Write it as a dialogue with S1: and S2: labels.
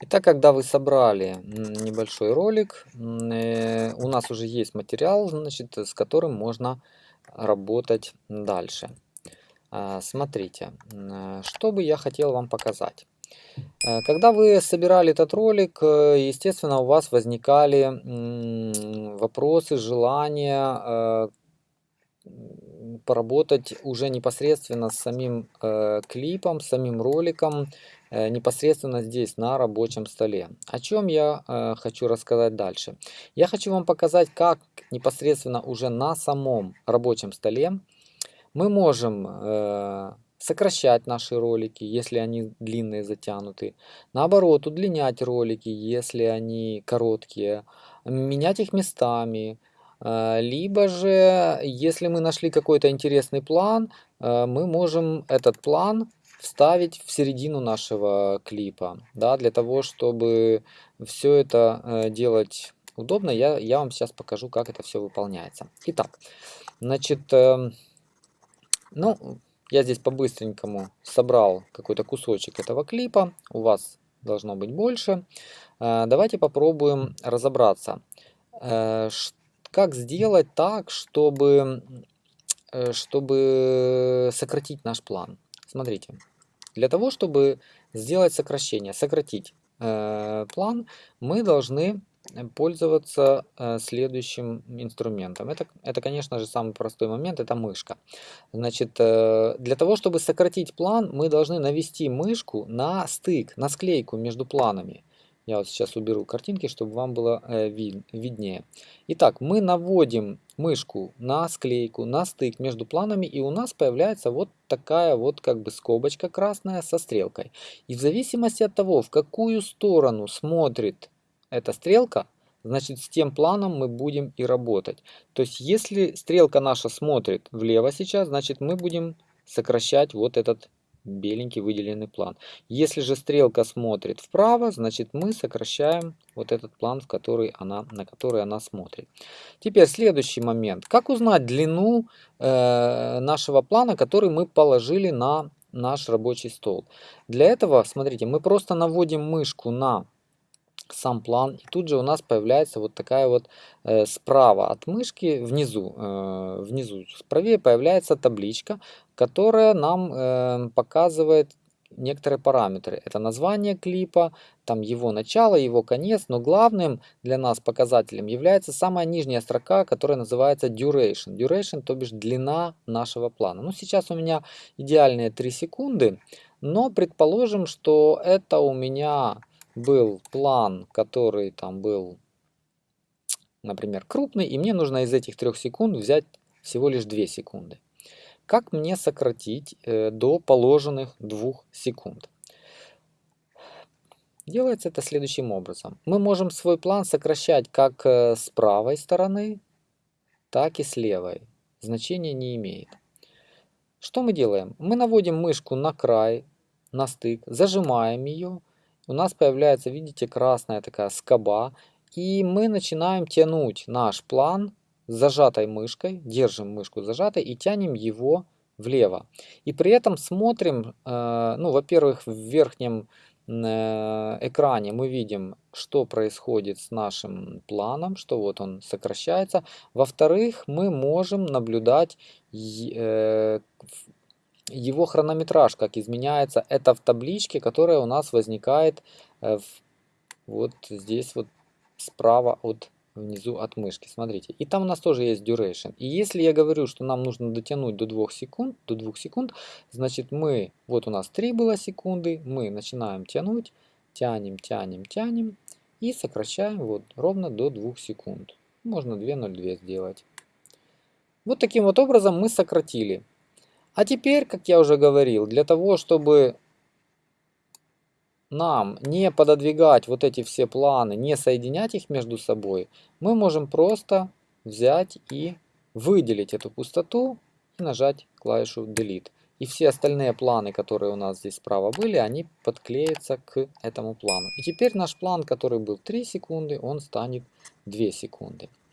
S1: Итак, когда вы собрали небольшой ролик, э, у нас уже есть материал, значит, с которым можно работать дальше. А, смотрите, что бы я хотел вам показать. Э, когда вы собирали этот ролик, э, естественно, у вас возникали вопросы, желания поработать уже непосредственно с самим клипом, самим роликом, Э, непосредственно здесь на рабочем столе. О чем я э, хочу рассказать дальше. Я хочу вам показать, как непосредственно уже на самом рабочем столе мы можем э, сокращать наши ролики, если они длинные, затянутые. Наоборот, удлинять ролики, если они короткие. Менять их местами. Э, либо же, если мы нашли какой-то интересный план, э, мы можем этот план вставить в середину нашего клипа, да, для того, чтобы все это э, делать удобно, я, я вам сейчас покажу, как это все выполняется. Итак, значит, э, ну, я здесь по-быстренькому собрал какой-то кусочек этого клипа, у вас должно быть больше. Э, давайте попробуем разобраться, э, как сделать так, чтобы, э, чтобы сократить наш план. Смотрите, для того, чтобы сделать сокращение, сократить э, план, мы должны пользоваться э, следующим инструментом. Это, это, конечно же, самый простой момент, это мышка. Значит, э, для того, чтобы сократить план, мы должны навести мышку на стык, на склейку между планами. Я вот сейчас уберу картинки, чтобы вам было э, вид, виднее. Итак, мы наводим мышку на склейку, на стык между планами, и у нас появляется вот такая вот как бы скобочка красная со стрелкой. И в зависимости от того, в какую сторону смотрит эта стрелка, значит с тем планом мы будем и работать. То есть если стрелка наша смотрит влево сейчас, значит мы будем сокращать вот этот беленький выделенный план. Если же стрелка смотрит вправо, значит мы сокращаем вот этот план, в который она, на который она смотрит. Теперь следующий момент. Как узнать длину э, нашего плана, который мы положили на наш рабочий стол? Для этого, смотрите, мы просто наводим мышку на сам план. И тут же у нас появляется вот такая вот э, справа от мышки, внизу, э, внизу правее появляется табличка, которая нам э, показывает некоторые параметры. Это название клипа, там его начало, его конец, но главным для нас показателем является самая нижняя строка, которая называется duration. Duration, то бишь длина нашего плана. Ну, сейчас у меня идеальные 3 секунды, но предположим, что это у меня был план, который там был, например, крупный, и мне нужно из этих трех секунд взять всего лишь 2 секунды. Как мне сократить э, до положенных 2 секунд? Делается это следующим образом. Мы можем свой план сокращать как э, с правой стороны, так и с левой. Значения не имеет. Что мы делаем? Мы наводим мышку на край, на стык, зажимаем ее у нас появляется, видите, красная такая скоба. И мы начинаем тянуть наш план зажатой мышкой, держим мышку зажатой и тянем его влево. И при этом смотрим, э, ну, во-первых, в верхнем э, экране мы видим, что происходит с нашим планом, что вот он сокращается. Во-вторых, мы можем наблюдать э, его хронометраж, как изменяется, это в табличке, которая у нас возникает э, вот здесь вот справа от внизу от мышки. Смотрите. И там у нас тоже есть duration. И если я говорю, что нам нужно дотянуть до 2 секунд, до 2 секунд, значит мы, вот у нас 3 было секунды, мы начинаем тянуть, тянем, тянем, тянем и сокращаем вот ровно до 2 секунд. Можно 2.02 сделать. Вот таким вот образом мы сократили а теперь, как я уже говорил, для того, чтобы нам не пододвигать вот эти все планы, не соединять их между собой, мы можем просто взять и выделить эту пустоту и нажать клавишу Delete. И все остальные планы, которые у нас здесь справа были, они подклеятся к этому плану. И теперь наш план, который был 3 секунды, он станет 2 секунды.